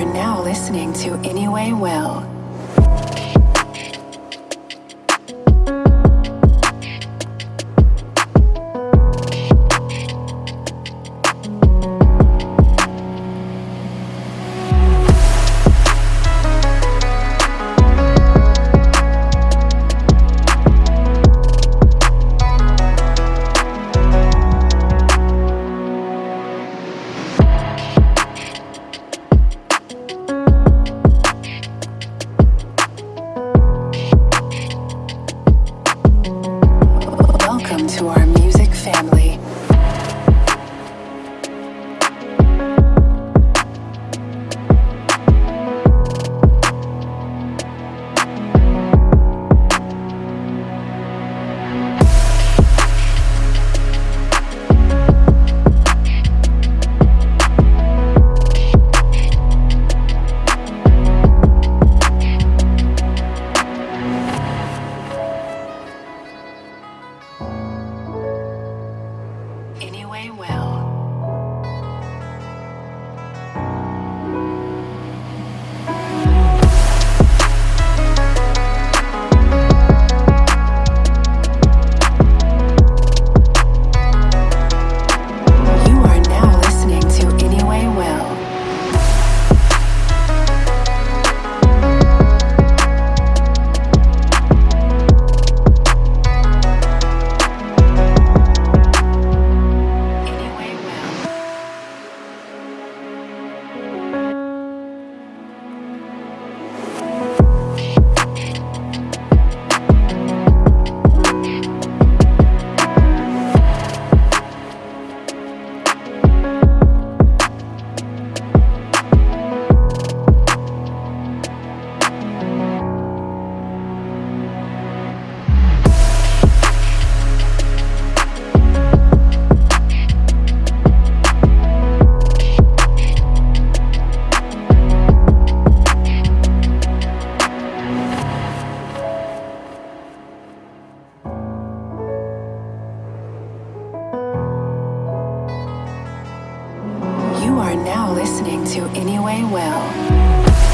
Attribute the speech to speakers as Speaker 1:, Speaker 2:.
Speaker 1: are now listening to Anyway Well. Anyway Well. are now listening to Anyway Well.